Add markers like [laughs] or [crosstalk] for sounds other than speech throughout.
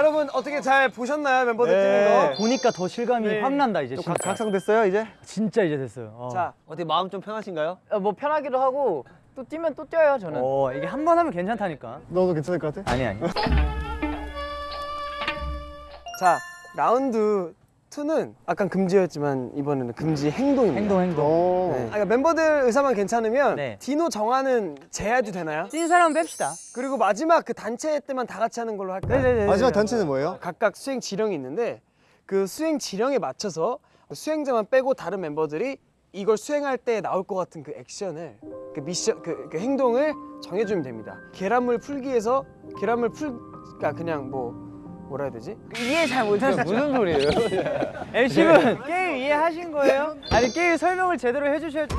여러분 어떻게 잘 보셨나요 멤버들 네. 뛰는 거? 보니까 더 실감이 네. 확 난다 이제. 각, 각성됐어요 이제? 진짜 이제 됐어요. 어. 자 어떻게 마음 좀 편하신가요? 어, 뭐 편하기도 하고 또 뛰면 또 뛰어요 저는. 어 이게 한 번 하면 괜찮다니까. 너도 괜찮을 것 같아? 아니 아니. 자 라운드 2는 아까 금지였지만 이번에는 금지 행동입니다. 행동 행동. 오. 네. 아, 그러니까 멤버들 의사만 괜찮으면 네. 디노 정하는 제해도 되나요? 찐 사람 뺍시다. 그리고 마지막 그 단체 때만 다 같이 하는 걸로 할까요? 네네네. 마지막 단체는 뭐예요? 각각 수행 지령이 있는데 그 수행 지령에 맞춰서 수행자만 빼고 다른 멤버들이 이걸 수행할 때 나올 것 같은 그 액션을 그 미션 그, 그 행동을 정해주면 됩니다. 계란물 풀기에서 계란물 풀 그러니까 그냥 뭐 뭐라 해야 되지? 이해 잘 못했어요. 무슨 소리예요? [laughs] MC분 게임 이해하신 거예요? 아니 게임 설명을 제대로 해주셔야지.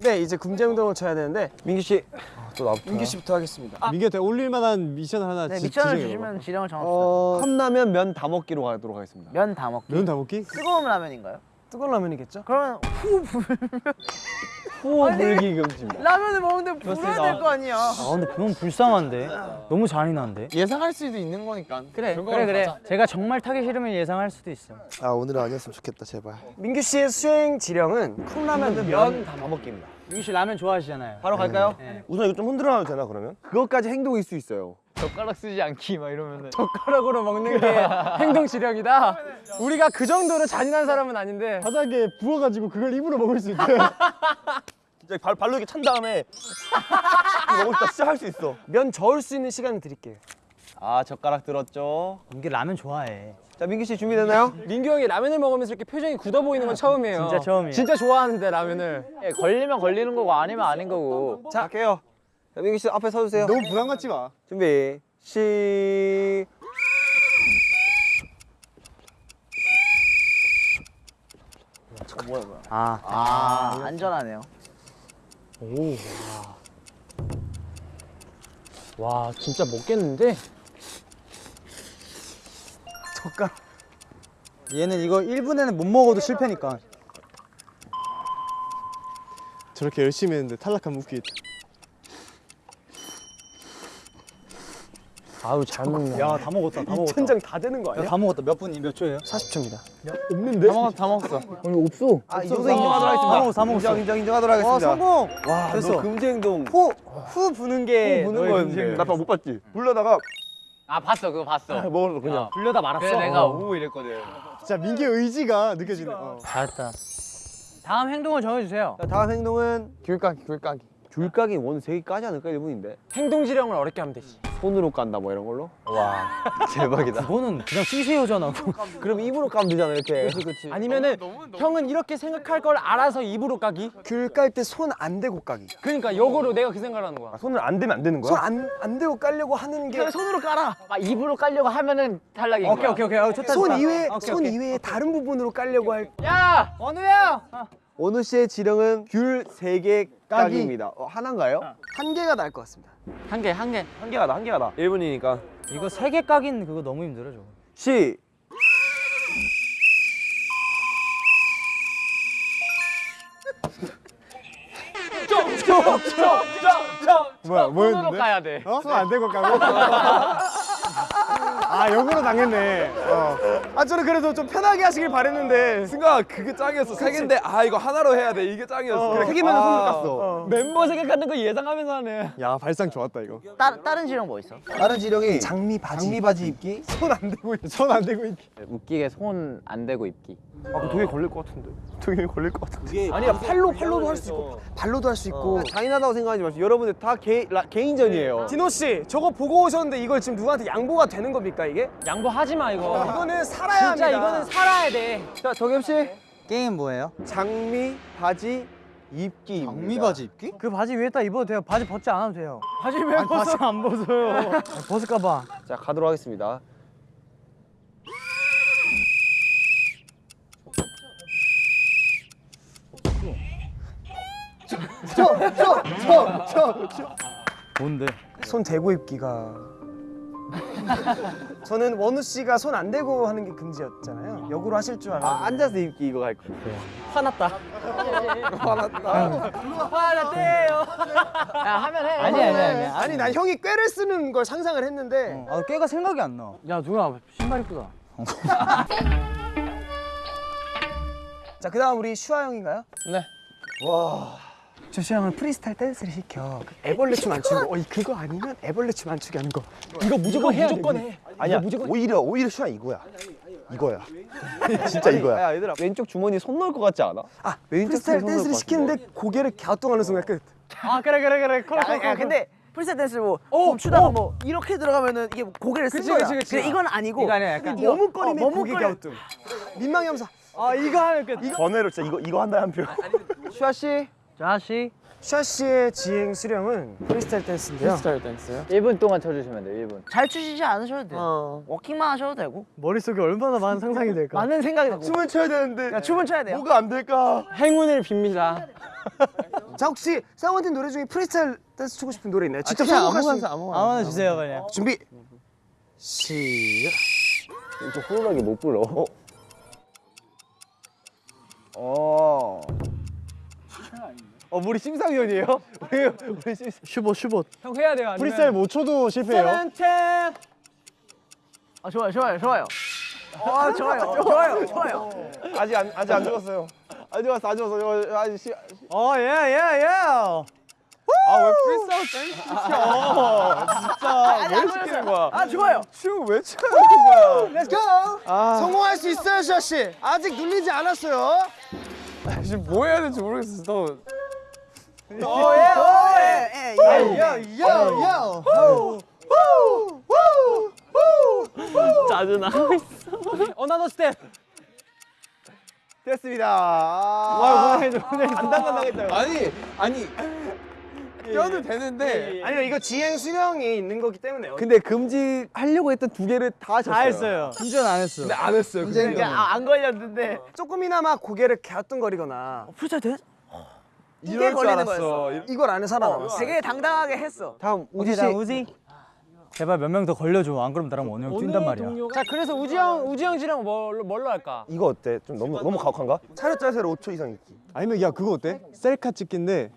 네 이제 금지 행동을 쳐야 되는데 민규 씨. 또 나부터. 민규 씨부터 하겠습니다. 민규한테 어울릴 만한 미션 하나 네, 지- 미션을. 주시면 지령을 정합시다. 어... 컵라면 면 다 먹기로 가도록 하겠습니다. 면 다 먹기. 면 다 먹기? 뜨거운 라면인가요? 뜨거운 라면이겠죠? 그러면 후 호 불기 금지입니다. 라면을 먹는데 불어야 될 거 아니야. 아 근데 그건 불쌍한데. 너무 잔인한데. 예상할 수도 있는 거니까. 그래 그래 그래. 제가 정말 타기 싫으면 예상할 수도 있어. 아 오늘은 아니었으면 좋겠다 제발. 민규 씨의 수행 지령은 컵라면 면다 먹기입니다. 민규 씨 라면 좋아하시잖아요. 바로 갈까요? 네. 우선 이거 좀 흔들어 놔도 되나 그러면? 그것까지 행동일 수 있어요. 젓가락 쓰지 않기 막 이러면은. 젓가락으로 먹는 게 [laughs] 행동 지령이다. 우리가 그 정도로 잔인한 사람은 아닌데 바닥에 부어가지고 그걸 입으로 먹을 수 있대. [laughs] 진짜 발, 발로 이렇게 찬 다음에 이거 먹을 때 진짜 할수 있어. 면 저을 수 있는 시간을 드릴게요. 아 젓가락 들었죠. 민규 라면 좋아해. 자 민규 씨 준비됐나요? 민규 형이 라면을 먹으면서 이렇게 표정이 굳어 보이는 건 처음이에요. 진짜 처음이에요. 진짜 좋아하는데 라면을. 예, 걸리면 걸리는 거고 아니면 아닌 거고. 자 할게요. 자 민규 씨 앞에 서주세요. 너무 부담 갖지 마. 준비 시. 아. 아 안전하네요. 와 진짜 먹겠는데? 얘는 이거 1분에는 못 먹어도 실패니까. 저렇게 열심히 했는데 탈락하면 웃기겠다. 아우 잘 먹네. 야다 먹었다. 다 먹었다. 천장 다 되는 거 아니야? 야, 다 먹었다. 몇 분이 몇 초예요? 40초입니다. 없는데? 다 먹었어, 다 먹었어. 아, 이 정도 인정하도록 하겠습니다. 다 먹었어, 다 먹었어. 인정, 인정, 인정하도록 하겠습니다. 성공. 와, 됐어. 너 금지 행동. 후, 후 부는 게 부는 너의 거였는데. 금지 나못 봤지? 불러다가 아 봤어, 그거 봤어. 먹었어 그냥. 불려다 말았어. 그래 내가 오 이랬거든. 진짜 민규의 의지가 느껴지네. 어. 잘했다. 다음 행동을 정해주세요. 자, 다음 행동은 귤 까기, 귤 까기. 귤 까기 원 세 개 까지 않을까 1분인데. 행동 지령을 어렵게 하면 되지. 손으로 깐다 뭐 이런 걸로? 와 [laughs] 대박이다. 그거는 그냥 CC요잖아. [laughs] 그럼 입으로 까면 되잖아 이렇게. 아니면은 형은 이렇게 생각할 걸 알아서 입으로 까기. 귤 깔 때 손 안 대고 까기. 그러니까 역으로 내가 그 생각을 하는 거야. 아, 손을 안 대면 안 되는 손안 안 대고 깔려고 하는 게 손으로 깔아. 아 입으로 깔려고 하면은 탈락인 오케이 거야. 오케이 오케이. 어, 좋다. 손 좋다. 이외 오케이, 손 오케이. 이외에 다른 부분으로 깔려고 할 야 원우야. 원우 씨의 지령은 귤 세 개 까기입니다. 어, 하나인가요? 한 개가 나을 것 같습니다. 한 개, 한 개. 한 개가 나, 한 개가 나. 1분이니까. 이거 세 개 까긴 그거 너무 힘들어 저거. 시. 뭐야 손으로 뭐였는데? 까야 돼. 어? 손안 대고 까고? [laughs] 아 역으로 당했네. 어. 아 저는 그래도 좀 편하게 하시길 바랬는데 순간 그게 짱이었어. 세 개인데 아 이거 하나로 해야 돼. 이게 짱이었어. 그래, 세 개면 아. 깠어. 멤버 생각하는 거 예상하면서 하네. 야 발상 좋았다 이거. 따, 다른 지령 뭐 있어? 다른 지령이 장미 바지. 장미 바지 입기. 손 안 대고 있- 손안 대고 있기. 웃기게 손 안 대고 입기. 아, 그럼 독에 걸릴 것 같은데. 독에 걸릴 것 같은데. 아니야 팔로 팔로도 할 수 있고 발로도 할 수 있고. 어, 잔인하다고 생각하지 마시고 여러분들 다 개, 라, 개인전이에요. 디노 씨 저거 보고 오셨는데 이걸 지금 누구한테 양보가 되는 겁니까 이게? 양보하지 마 이거. 이거는 살아야 합니다. 진짜 이거는 살아야 돼. 자, 정엽 씨. 게임 뭐예요? 장미 바지 입기입니다. 장미 바지 입기? 그 바지 위에다 입어도 돼요. 바지 벗지 않아도 돼요. 바지 왜 벗어? 바지 안 벗어요. 벗을까 봐. 자, 가도록 하겠습니다. 뭔데? 손 대고 입기가 저는 원우 씨가 손 안 대고 하는 게 금지였잖아요. 역으로 하실 줄 알았는데. 아, 앉아서 입기 이거 갈 거. 야 하면 해. 아니 아니 아니. 아니 난 형이 꾀를 쓰는 걸 상상을 했는데 아 꾀가 생각이 안 나. 야 누나 신발 이쁘다. 자 그다음 우리 슈아 형인가요? 네. 저 슈아 형은 프리스타일 댄스를 시켜 그 애벌레 춤 안 추는 거. 어, 이 그거 아니면 애벌레 춤 안 추게 하는 거. 이거 무조건 해야 무조건 해. 아니야. 오히려 오히려 슈아 이거야. 이거야. [laughs] 진짜 이거야. 야 얘들아 왼쪽 주머니 손 넣을 것 같지 않아? 아 프리스타일 댄스를 시키는데 고개를 갸우뚱하는 순간 끝. 아 그래 그래 그래. 콜, 콜, 야, 야 콜, 근데 프리스타일 댄스 뭐 춤추다가 뭐 이렇게 들어가면은 이게 고개를 쓴 그치, 거야. 그치, 그치. 이건 아니고 이거 아니야 약간. 머뭇거림에 어, 고개. 갸우뚱. 민망 염사. 아 이거 하면 끝. 번외로 진짜 이거 이거 한다 한 표. 슈아 씨. 자시. 슈아 씨의 지행 수령은 프리스타일 댄스인데요. 스타일 댄스요? 1분 동안 쳐주시면 돼요. 1분. 잘 추시지 않으셔도 돼요. 워킹만 하셔도 되고 머릿속에 얼마나 많은 상상이 될까? 많은 생각이 나고. 춤을 춰야 되는데 야, 춤은 춰야 돼요. 뭐가 안 될까? 행운을 빕니다. [laughs] 자 혹시 세븐틴 노래 중에 프리스타일 댄스 추고 싶은 노래 있나요? 직접 그냥 선곡할 수 있는 아무거나 아무거나. 아무나 주세요 그냥. 준비 시작 좀 호루라기 못 불러. 어. 어. 어, 우리 심사위원이에요? 우리 우리 심 슈봇 슈봇. 형 해야 돼요. 아니면... 프리스타일 못 쳐도 실패해요. 아 좋아요, 좋아요, 좋아요. 아 [laughs] 좋아요, 좋아요, 좋아요. 아직 안 아직 안 죽었어요. 안 죽었어, 안 죽었어. 아직 시. 어 예 예 예. 아왜 프리스타일 댄스 시켜? 진짜 왜 시키는 거야? 아 좋아요. 춤왜 되는 거야? Let's go 성공할 수 있어요 슈아 씨 아직 눌리지 않았어요 지금 뭐 해야 될지 모르겠어. 너 Yeah, yeah, yeah. Yo yo yo 짜증나. Another step. 됐습니다. 와, 간당간당했다. 아니 아니 껴도 되는데. 아니요 이거 지행 수령이 있는 거기 때문에요 근데 금지 하려고 했던 두 개를 다 하셨어요. 다 했어요. 운전 안 했어. 근데 안 했어요. 금지. 야, 아, 안 걸렸는데 조금이나마 고개를 갸우뚱거리거나 프리스타일 댄스 이게 걸리는. 거였어. 이걸 안에 살아남았어 되게 당당하게 했어. 다음 우지 씨. 나 우지. 제발 몇 명 더 걸려줘. 안 그러면 나랑 형 뛴단 말이야. 자 그래서 우지 형 우지 형 씨랑 뭘로 뭘로 할까? 이거 어때? 좀 너무 너무 가혹한가? 차렷 자세로 5초 이상 있기. 아니면 야 그거 어때? 셀카 찍기인데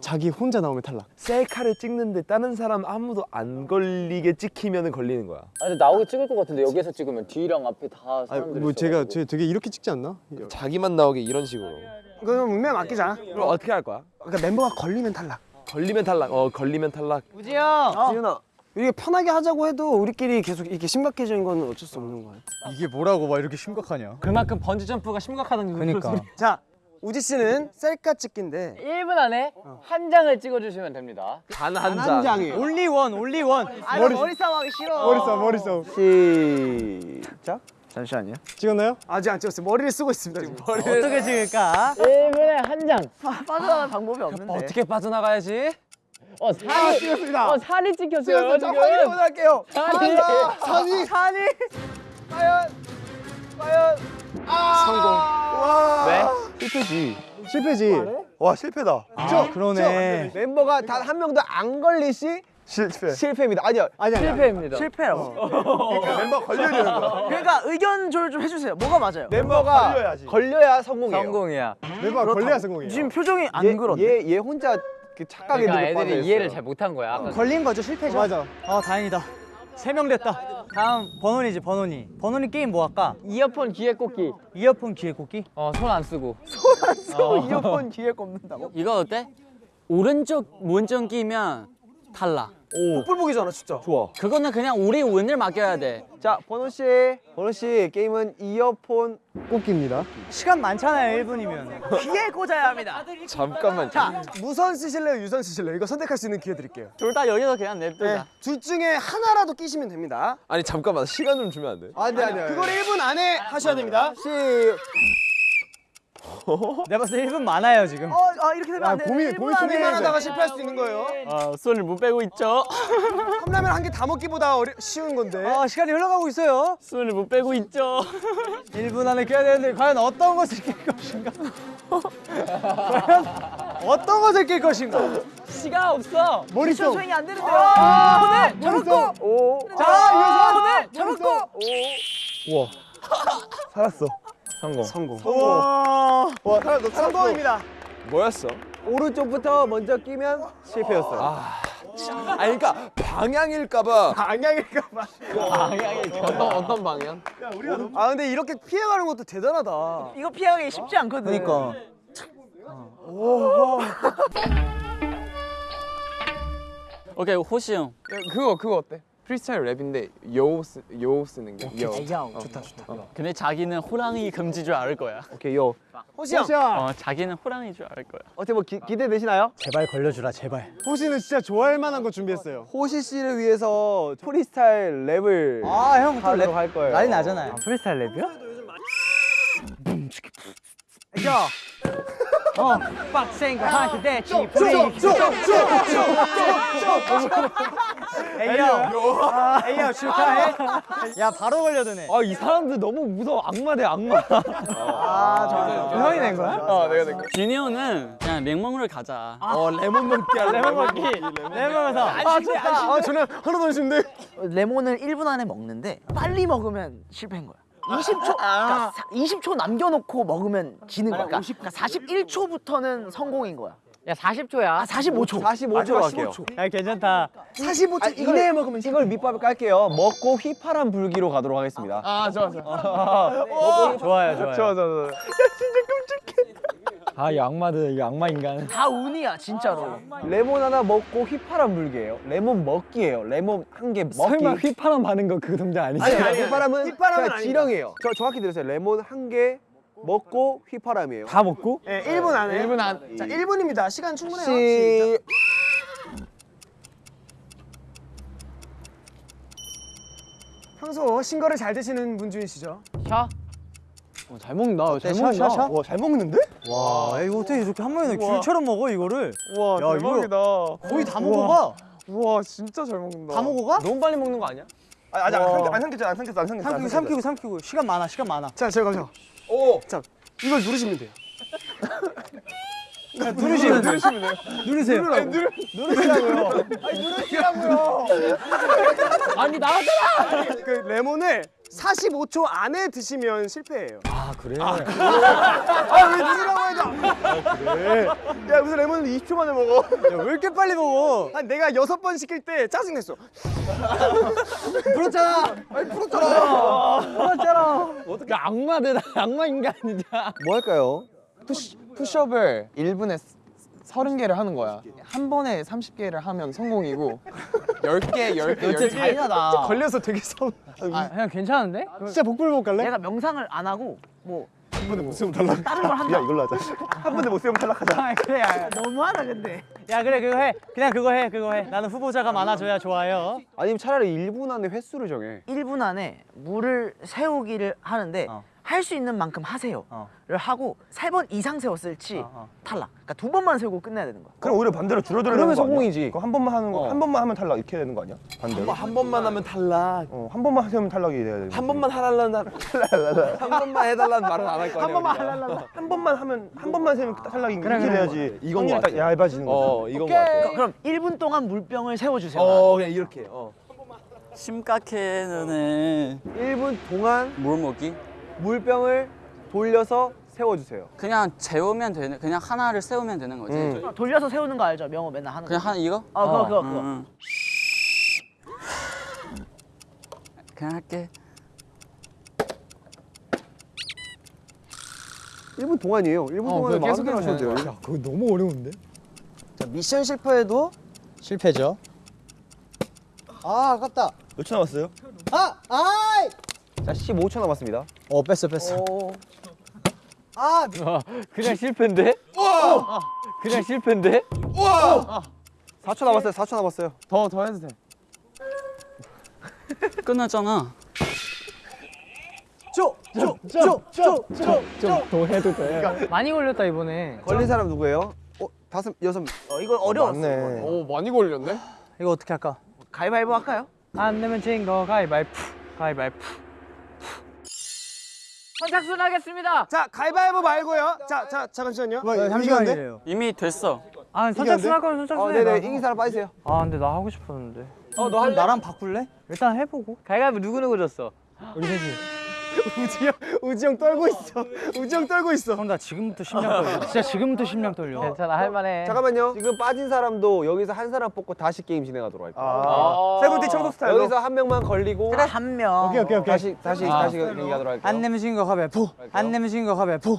자기 혼자 나오면 탈락. 셀카를 찍는데 다른 사람 아무도 안 걸리게 찍히면 걸리는 거야. 아니 나오게 찍을 것 같은데 여기서 찍으면 뒤랑 앞에 다 아니 사람들이 뭐 제가. 제 되게 이렇게 찍지 않나? 자기만 나오게 이런 식으로. 그럼 운명 맡기자 그럼 어떻게 할 거야? 그러니까 멤버가 걸리면 탈락 걸리면 탈락. 어 걸리면 탈락. 우지 형. 지윤아 이게 편하게 하자고 해도 우리끼리 계속 이렇게 심각해지는 건 어쩔 수 없는 거야 이게 뭐라고 막 이렇게 심각하냐? 그만큼 번지 점프가 심각하다는 그니까. 자 우지 씨는 셀카 찍기인데 1분 안에 한 장을 찍어주시면 됩니다. 단 한 장. 올리 원 올리 원. 아, 머리, 머리 싸움 하기 싫어. 머리 써 머리 써. 시작. 잠시만요. 찍었나요? 아직 안 찍었어요 머리를 쓰고 있습니다 지금 어떻게 찍을까? 1분에 한 장. 아, 빠져나갈 방법이 없는데. 어떻게 빠져나가야지? 어 살이 찍었습니다. 어 살이 찍혔어요 저 지금. 확인 먼저 할게요. 살이. 산이 산이 실패지. 실패지. 와 실패다. 아, 그러네. 멤버가 단 한 명도 안 걸리시 실패. 실패입니다. 아니요. 아니 아니. 실패입니다. 실패라고. 멤버 걸려야 되는 거야. 그러니까 의견 조율 좀 해주세요. 뭐가 맞아요? 멤버가 걸려야지. 걸려야 성공이에요. 성공이야. 멤버가 걸려야 성공이에요. 지금 표정이 안 그런데. 얘, 얘 혼자 그 착각에 그러니까 빠져 애들이 있어요. 이해를 잘 못한 거야. 아까 걸린 거죠 실패죠 맞아. 아 다행이다. 세 명 됐다. 다음 번원이지 번원이. 번원이 게임 뭐 할까? 이어폰 귀에 꽂기. 이어폰 귀에 꽂기? 어 손 안 쓰고. 또 이어폰 귀에 꼽는다고? [laughs] 이거 어때? 오른쪽 문좀 끼면 탈락. 복불복이잖아 진짜 좋아. 그거는 그냥 우리 운을 맡겨야 돼. 자, 번호 씨. 번호 씨, 게임은 이어폰 꼽기입니다. 시간 많잖아요 1분이면. 귀에 꽂아야 합니다. 잠깐만. 자 무선 쓰실래요 유선 쓰실래요 이거 선택할 수 있는 기회 드릴게요 둘 다 여기서 그냥 냅두자. 네. 둘 중에 하나라도 끼시면 됩니다 아니 잠깐만 시간 좀 주면 안 돼? 안돼 안돼. 그걸 1분 안에 하셔야 됩니다 시. 내가 봤을 때 1분 많아요 지금. 어, 아 이렇게 되면 안 돼. 고민- 고민 좀 고민만 하다가 실패할 수 있는 거예요 아, 손을 못 빼고 있죠. [laughs] 컵라면 한 개 다 먹기보다 어려, 쉬운 건데 아 시간이 흘러가고 있어요. 손을 못 빼고 있죠. [laughs] 1분 안에 껴야 되는데 과연 어떤 것을 낄 것인가? [laughs] 과연 어떤 것을 낄 것인가? 시간 없어. 머릿속. 수행이 안 되는데요. 아, 저는 저렇고. 자 유선. 잡았고. 살았어. 성공. 성공. 와, 와 살았어. 성공입니다. 뭐였어? 오른쪽부터 먼저 끼면 실패였어요. 아, 아니 그러니까 방향일까봐. 방향일까봐. 어떤 어떤 방향? 아 근데 이렇게 피해가는 것도 대단하다. 이거 피하기 쉽지 않거든. 그러니까. 오케이 호시 형. 그거 그거 어때? 프리스타일 랩인데 yo, 쓰, yo 쓰는 게. Yo. 형. 좋다 좋다. 근데 자기는 호랑이 금지 줄 알 거야. 오케이 yo. 호시 형. 어 자기는 호랑이 줄 알 거야. 어떻게 뭐 기, 기대되시나요? 제발 걸려주라 제발. 호시는 진짜 좋아할 만한 거 준비했어요. 호시 씨를 위해서 프리스타일 랩을 아형 하도록 할 거예요. 난리 나잖아요. 프리스타일 랩이요? 야. 어, 빡센 거 하기 대치 프리. 에이요. 에이요 축하해. 야 바로 걸려드네. 아 이 사람들 너무 무서워. 악마 대 악마. 아, 형이 낸 거야? 어, 내가 내 거. 준이형은 그냥 맹먹으러 가자. 어, 레몬 먹기. 레몬 먹기. 레몬에서. 아 좋다. 아 저는 하나도 안 쉬운데. 레몬을 1분 안에 먹는데 빨리 먹으면 실패인 거야. 20초, 그러니까 사- 20초 남겨놓고 먹으면 지는 거야. 그러니까, 그러니까 41초부터는 성공인 거야. 야 40초야. 아, 45초. 45초로 할게요. 야 괜찮다. 45초 이걸, 이내에 먹으면 이걸 밑밥을 깔게요. 먹고 휘파람 불기로 가도록 하겠습니다. 아 좋아 좋아. [laughs] 좋아요, 좋아요. 좋아, 좋아, 좋아. 아, 이 악마들, 이 악마 인간. 다 운이야, 진짜로. 레몬 하나 먹고 휘파람 불기예요. 레몬 먹기예요. 레몬 한 개 먹기. 설마 휘파람 바는 거 그 동작 아니지? 아니, 아니, 휘파람은 휘파람은. 지령이에요. 저 정확히 들으세요. 레몬 한개 먹고 휘파람이에요. 다 먹고? 예, 1분 안에. 1분 안. 자, 1분입니다. 시간 충분해요. 시... 평소 신거를 잘 드시는 분 중이시죠? 샤. 어, 잘 먹는다. 잘 샤, 먹는다. 샤, 샤? 와, 잘 먹는데? 와, 야, 이거 어떻게 이렇게 한 번에. 귤처럼 먹어 이거를? 와, 야, 대박이다. 거의 다 먹어가. 우와, 진짜 잘 먹는다. 다 먹어가? 너무 빨리 먹는 거 아니야? 아, 아직 안 와. 삼켰- 삼켰어, 안 삼켰어. 안 삼키고 삼켰어. 삼키고 삼키고 시간 많아 시간 많아. 자, 제가 가죠. 오! 자, 이걸 누르시면 돼요. 누르시면 누르시면 돼요. 누르세요. 누르시라고요. 아니 나왔잖아. 그 레몬을 45초 안에 드시면 실패예요. 아 그래? 아, 왜 누르라고 해도. 야, 무슨 레몬을 20초 만에 먹어? 야, 왜 이렇게 빨리 먹어? 한 내가 여섯 번 시킬 때 짜증냈어. 불었잖아. 아니 불었잖아. 불었잖아. 어떻게 악마들 악마 인간이냐? 뭐 할까요? 푸시, 푸시업을 1분 에 30개를 하는 거야. 한 번에 30개를 하면 성공이고 10개, 10개, 10개. 잔인하다. 걸려서 되게 서운. 아, 그냥 괜찮은데? 진짜 복불복 갈래? 내가 명상을 안 하고 뭐 한 번에 못 세우면 탈락. 다른 걸 한다. 야, 이걸로 하자. 한 번에 못 세우면 탈락하자. 아 그래. 야, 너무하다, 근데. 야 그래 그거 해. 그냥 그거 해 그거 해. 나는 후보자가 많아져야 좋아요. 아니면 차라리 1분 안에 횟수를 정해. 1분 안에 물을 세우기를 하는데 어. 할 수 있는 만큼 하세요를 어. 하고 세 번 이상 세웠을지 어, 어. 탈락. 그러니까 두 번만 세우고 끝내야 되는 거야. 그럼 오히려 반대로 줄어들는 그러면 거 아니야? 성공이지. 한 번만 하는 거, 어. 한 번만 하면 탈락 이렇게 되는 거 아니야? 반대로? 한 번 만 하면 탈락. 어, 한 번만 세우면 탈락이 돼야 돼. 한 번만 하달라는 [laughs] 한 번만 해달라는 말은 안 할 거야. 한 번만 하달라는. 한 번만 하면 한 번만 세우면 탈락이 그래, 이렇게. 돼야지. 이건 것 확률이 딱 얇아지는 거지. 어, 이건 거 같아. 그럼 1분 동안 물병을 세워주세요. 어, 그냥 이렇게. 어. 심각해 너네. 1분 동안 뭘 먹기? 물병을 돌려서 세워주세요. 그냥 재우면 되는. 그냥 하나를 세우면 되는 거지. 음. 돌려서 세우는 거 알죠? 명호 맨날 하는 거. 그냥 하나 이거? 어, 그거, 그거, 그거. 음. 그냥 할게. 1분 동안이에요. 1분 동안에 계속 마음대로 하셔도 돼요. 야 그거 너무 어려운데? 자, 미션 실패해도 실패죠. 아 아깝다. 몇 초 남았어요? 아 아이. 자, 15초 남았습니다. 어 뺐어 뺐어. 아, 그냥 실패인데? 어, 그냥 실패인데? 4초 남았어요. 4초 남았어요. 더 더 해도 돼. [laughs] 끝났잖아. 좀더 해도 돼. 많이 걸렸다 이번에. 걸린 사람 누구예요? 어, 다섯 여섯. 어, 이거 어려웠어. 맞네. 오, 많이 걸렸네. 이거 어떻게 할까? 가위바위보 할까요? 안 내면 진거 가위바위보. 가위바위보. 선착순 하겠습니다. 자, 가위바위보 말고요. 자, 자, 잠시만요. 잠시만요. 이미 됐어. 아 선착순 할 거면 선착순 어, 해. 네네. 나. 이긴 사람 빠지세요. 아 근데 나 하고 싶었는데. 어너 할래? 나랑 바꿀래? 일단 해보고. 가위바위보 누구 누구 졌어? 우리 셋이. 우지 형, 우지 형 떨고 있어. 우지 형 떨고 있어. 형 나 지금부터 심장 떨려. 진짜 지금부터 심장 떨려. 괜찮아 할만해. 잠깐만요. 지금 빠진 사람도 여기서 한 사람 뽑고 다시 게임 진행하도록 할게요. 아. 세븐틴 청소 스타일로. 여기서 한 명만 걸리고 그래 한 명. 오케이 오케이 오케이. 다시 다시 다시 얘기하도록 할게요. 안 내면 진거 가위바위보. 안 내면 진거 가위바위보.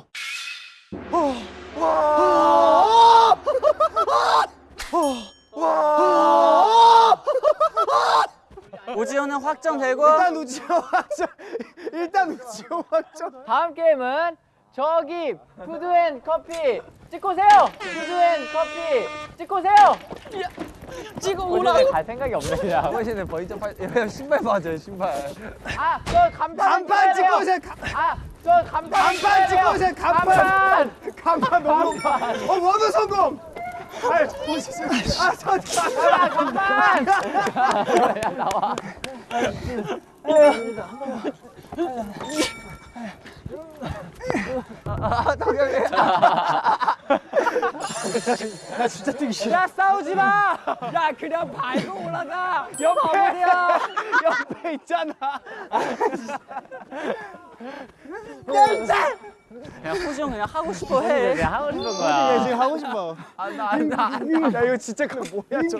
오지현은 확정되고 일단 우지 형 확정. 일단 우지 형 확정. 다음 게임은 저기 푸드앤 커피 찍고 오세요. 푸드앤 커피 찍고 오세요. 찍어 오라고. 갈 생각이 없네 그냥. 당신은 버리점 팔 신발 맞아요 신발. 아, 저 간판 간판 찍고 오세요. 아, 저 간판 간판 찍고 오세요. 간판. 간판. 간판 너무. 어 원우 성공. 아 보시죠. 아 저. 아, 간판. 야, 나와. 야 싸우지 마. 야 그냥 밟고 올라가. 옆에 옆에 있잖아. 그냥 형 그냥 하고 싶어 해. 그냥 하고 싶은 거야. 지금 하고 싶어. 안나 야 이거 진짜 그 뭐야 저.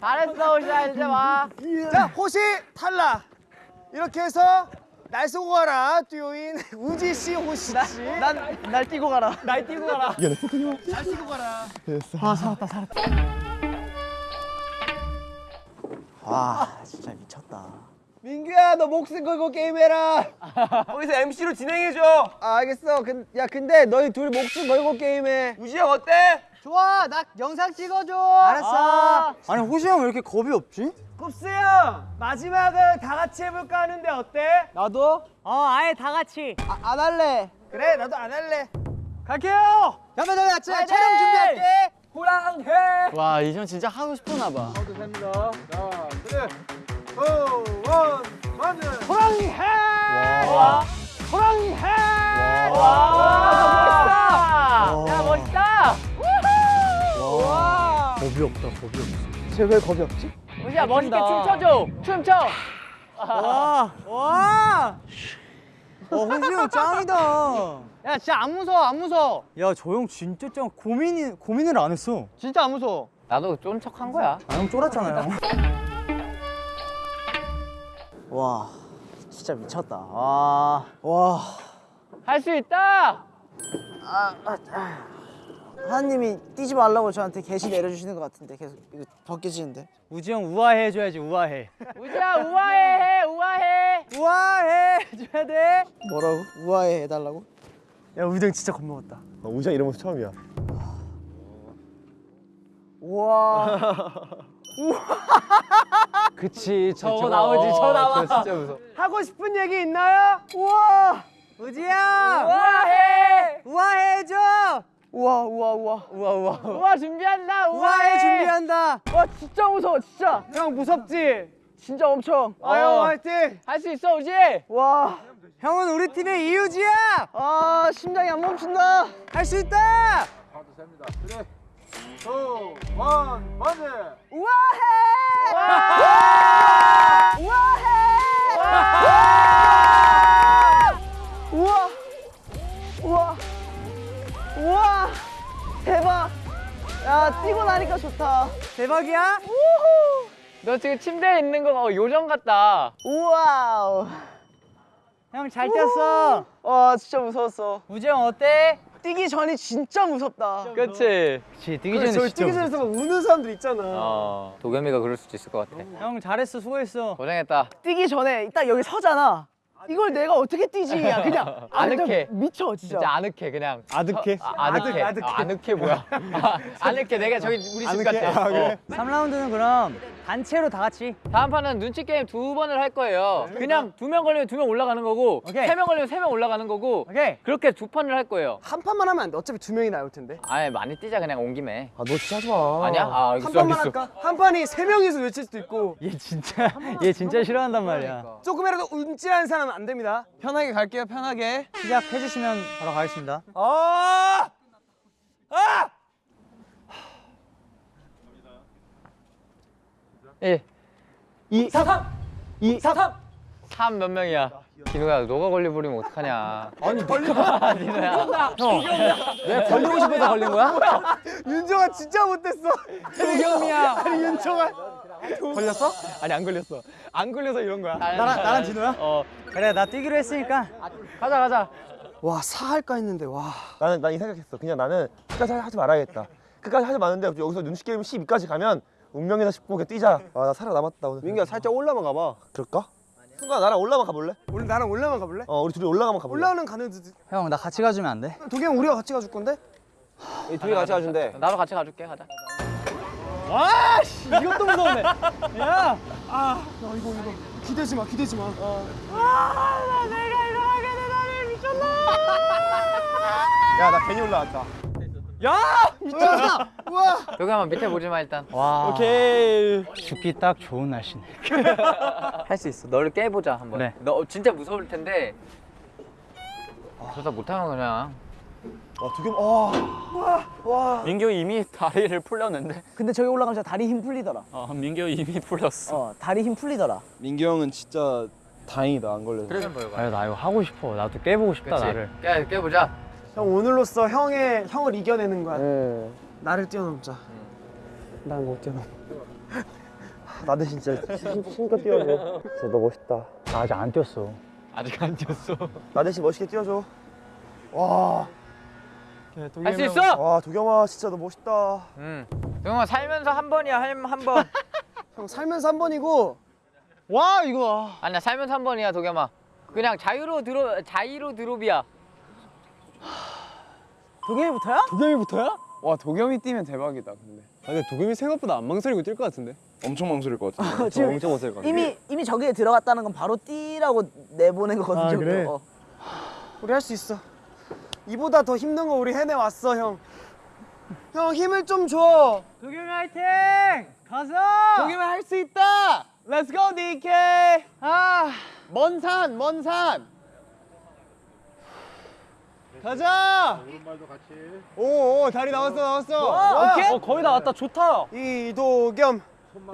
잘했어 오시아 이제 와. 자 호시 탈락. 이렇게 해서 날 쏘고 가라 듀오인 우지 씨 호시 씨. 난날 뛰고 가라. 날 뛰고 가라. 와 진짜 미쳤다. 민규야 너 목숨 걸고 게임해라. [laughs] 거기서 MC로 진행해줘. 아, 알겠어. 근, 야 근데 너희 둘 목숨 걸고 게임해. 우지 형 어때? 좋아 나 영상 찍어줘. 알았어. 아니 호시 형 왜 이렇게 겁이 없지? 굽스 형 마지막을 다 같이 해볼까 하는데 어때? 나도. 어 아예 다 같이. 아, 안 할래. 그래 나도 안 할래. 갈게요. 잠깐 잠깐 촬영! 준비할게. 호랑해. 와 이현 진짜 하고 싶었나 봐. 호랑이 해. 와. 호랑이 해. 와. 멋있다. 야 멋있다. 와. 겁이 없다 겁이 없어. 쟤왜 겁이 없지? 오시야 멋있게 춤춰줘. 춤춰. 와. 와. 어형 짱이다. 야 진짜 안 무서워 안 무서워. 야 저 형 진짜 짱 고민이 고민을 안 했어. 진짜 안 무서워. 나도 쫀 척한 거야. 아 형 쫄았잖아요. 와 진짜 미쳤다. 와. 와. 할 수 있다. 하나님이 뛰지 말라고 저한테 계시 내려주시는 것 같은데 계속 이거 벗겨지는데. 우지 형 우아해 해줘야지 우아해. 우지야 우아해 해 우아해. 우아해 해줘야 돼. 뭐라고? 우아해 해달라고? 야 우지 형 진짜 겁먹었다. 나 우지 형 이런 모습 처음이야. [laughs] 그치 저 나오지 저 나와. 진짜 무서워. 하고 싶은 얘기 있나요? 우와. 우지야 우아해. 우아해 해줘. 우와 우와 우와. 우와 우와. 우와 준비한다. 우아해 준비한다. 와 진짜 무서워 진짜. 형 무섭지? 진짜 엄청. 아형 화이팅. 할 수 있어 우지. 와. 형은 우리 팀의 이유지야. 아 심장이 안 멈춘다. 할 수 있다. 우와. 우와. 우와. 대박. 야 뛰고 나니까 좋다. 대박이야. 너 지금 침대에 있는 거 봐. 요정 같다. 우와우. 형 잘 뛰었어. 와 진짜 무서웠어. 우지 형 어때? 뛰기 전이 진짜 무섭다. 그치? 그치 뛰기 그래, 저희 뛰기 전에 막 우는 사람들 있잖아. 어. 도겸이가 그럴 수도 있을 것 같아. 형 잘했어 수고했어. 고생했다. 뛰기 전에 딱 여기 서잖아. 이걸 내가 어떻게 뛰지? 야 그냥 [laughs] 아늑해. 미쳐 진짜. 진짜 아늑해 그냥. 아득해. 아, 아늑해. 아득해. 아, 아늑해 뭐야? [laughs] 아, 아늑해. 내가 저기 우리 집 같아. 어. 3라운드는 그럼 단체로 다 같이. 다음 판은 눈치 게임 두 번을 할 거예요. 그냥 두 명 걸리면 두 명 올라가는 거고, 오케이. 세명 걸리면 세 명 올라가는 거고, 오케이. 그렇게 두 판을 할 거예요. 한 판만 하면 안 돼. 어차피 두 명이 나올 텐데. 아예 많이 뛰자 그냥 온 김에. 아 너 진짜 하지 마. 아니야? 아 알겠어 한 판만 알겠어. 할까? 한 판이 세 명이서 외칠 수도 있고 얘 진짜 얘 진짜 싫어한단 말이야. 조금이라도 움찔한 사람은 안 됩니다. 편하게 갈게요 편하게. 시작해 주시면 바로 가겠습니다. 아! 예. 2 3 3 2 3 3 3 몇 명이야? 디노야 너가 걸려버리면 어떡하냐 [laughs] 아니 너가 디노야 왜 걸리고 싶어서 걸린 거야? 윤정아 진짜 못했어. 도겸이야. 아니 윤정아. 걸렸어? 아니 안 걸렸어. 안 걸려서 이런 거야. 나랑 나랑 디노야? 어 그래 나 뛰기로 했으니까. 가자 가자 와 사할까 했는데 와. 나는 난 이 생각했어. 그냥 나는 끝까지 하지 말아야겠다. 끝까지 하지 마는데 여기서 눈치 게임 12까지 가면 운명이다 싶고 그냥 뛰자. 아 나 살아남았다 오늘. 민규야 살짝 올라만 가봐. 그럴까? 순간 나랑 올라만 가볼래? 우리 나랑 올라만 가볼래? 어 우리 둘이 올라가면 가볼래? 올라오는 가는 듯. 형나 같이 가주면 안 돼? 도겸 우리가 같이 가줄 건데? 이 둘이 같이 가준대. 나도 같이 가줄게 가자 이것도 무서운데. 야. 야 이거 이거 기대지 마 기대지 마. 야나 괜히 올라왔다. 여기 한번 밑에 보지 마 일단 와. 오케이. 죽기 딱 좋은 날씨네. [laughs] 할 수 있어 너를 깨보자 한번 그래. 너 진짜 무서울 텐데 그러다 못하면 그냥 와 두겸 아. 민규 이미 다리를 풀렸는데. 근데 저기 올라가면 진짜 다리 힘 풀리더라. 어, 민규 이미 풀렸어. 어, 다리 힘 풀리더라. 민규 형은 진짜 다행이다 안 걸려서. 그래서 보여봐 아유 나 이거 하고 싶어. 나도 깨보고 싶다 그치? 나를. 깨, 깨보자 형 오늘로써 형의 형을 이겨내는 거야. 나를 뛰어넘자. 난 못 뛰어넘. 나 대신 진짜 힘- 힘껏 뛰어줘. 진짜 너 멋있다. 나 아직 안 뛰었어. 아직 안 뛰었어 나 대신 멋있게 뛰어줘. 와, 할 수 있어 와 도겸아 진짜 너 멋있다. 응 동영아 살면서 한 번이야 한번 [laughs] 형 살면서 한 번이고 와 이거. 아니야 살면서 한 번이야 도겸아 그냥 자유로 드로 자유로 드롭이야 도겸이부터야? 도겸이부터야? 와 도겸이 뛰면 대박이다 근데. 근데 도겸이 생각보다 안 망설이고 뛸 것 같은데. 엄청 망설일 것 같은데. 지금 엄청 멋있을 것 같아. 이미 이미 저기에 들어갔다는 건 바로 뛰라고 내보낸 거거든요. 아, 그래? 어. 우리 할 수 있어. 이보다 더 힘든 거 우리 해내 왔어 형. 형 힘을 좀 줘. 도겸이 화이팅! 가자! 도겸이 할 수 있다. Let's go DK. 아, 먼 산, 먼 산. 가자! 오, 오 다리 나왔어, 나왔어. 와, 오케이. 어, 거의 다 왔다. 좋다. 이도겸.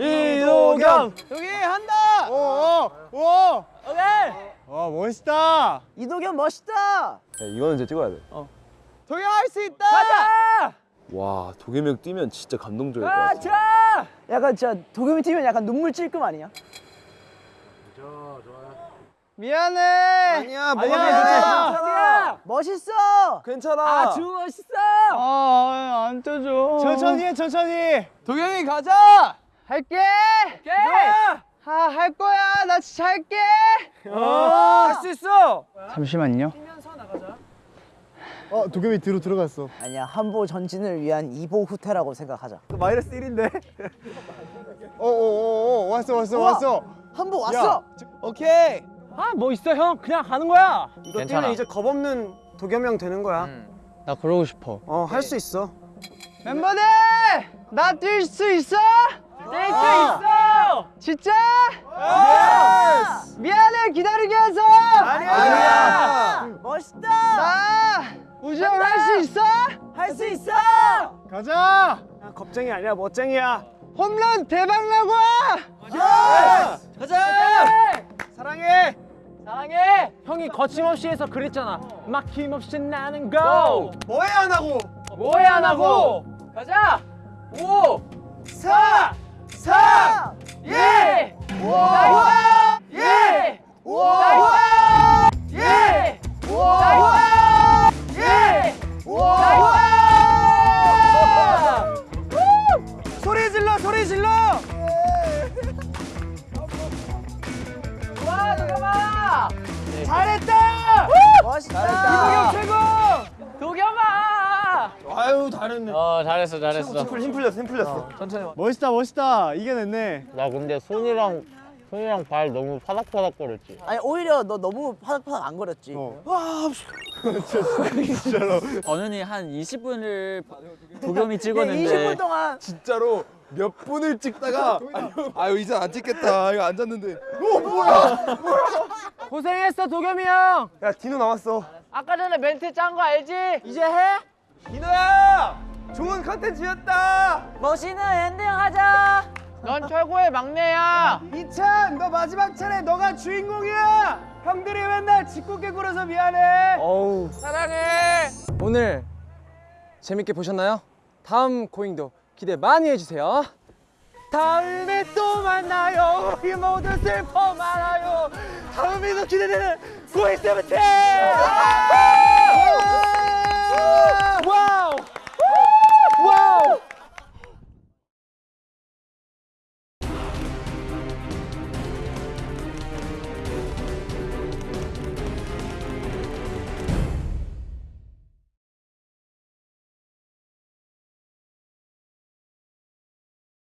이도겸. 여기 한다. 오, 오, 오. 오케이. 와 멋있다. 이도겸 멋있다. 이거는 이제 찍어야 돼. 도겸 할수 있다. 가자. 와 도겸이 형 뛰면 진짜 감동적일 것 같아. 가자. 약간 진짜 도겸이 뛰면 약간 눈물 찔끔 아니야? 미안해. 아니 야 뭐가 아니야, 미안해. 괜찮아. 멋있어. 괜찮아. 아주 멋있어. 아, 안 떠줘. 천천히 해, 천천히. 도겸이 가자. 할게. 오케이. 아, 할 거야. 나 진짜 할게. 할수 있어. 잠시만요. 어 도겸이 뒤로 들어갔어. 아니야 한보 전진을 위한 이보 후퇴라고 생각하자. 마이너스 1인데. 오, 오, 오, 오, 왔어, 왔어, 우와. 왔어. 한보 왔어. 오케이. 아, 뭐 있어, 형. 그냥 가는 거야. 이거 괜찮아. 뛰면 이제 겁 없는 도겸 형 되는 거야. 응. 나 그러고 싶어. 어할 수 있어. 멤버들, 나 뛸 수 있어? 뛸 수 있어 진짜? 미안해 기다리게 해서. 아니야. 멋있다. 나 우정 할 수 있어? 할 수 있어. 가자. 야, 겁쟁이 아니야 멋쟁이야. 홈런 대박 나고. 가자. 사랑해. 사랑해 형이 거침없이 해서 그랬잖아. 막힘없이 나는 고! 뭐해 안 하고. 뭐해 안 하고 가자 5 사. 4 예! 나이스! 예! 나이스! 예! 힘, 풀- 힘 풀렸어, 힘 풀렸어. 멋있다, 멋있다. 이겨냈네. 나 근데 손이랑 손이랑 발 너무 파닥파닥 거렸지. 아니 오히려 너 너무 파닥파닥 안 거렸지. [laughs] 어른이 한 20분을 도겸이 20분 찍었는데 동안 진짜로 몇 분을 찍다가 [laughs] 아유 이제 안 찍겠다. 이거 앉았는데 고생했어, 도겸이 형. 야 디노 나왔어. 아까 전에 멘트 짠 거 알지? 이제 해. 디노야, 좋은 컨텐츠였다. 멋있는 엔딩 하자. 넌 최고의 막내야. 이찬 너 마지막 차례 너가 주인공이야. 형들이 맨날 짓궂게 굴어서 미안해. 어우 사랑해. 오늘 재밌게 보셨나요? 다음 고잉도 기대 많이 해주세요. 다음에 또 만나요. 우리 모두 슬퍼 말아요. 다음에도 기대되는 고잉 세븐틴. 와우!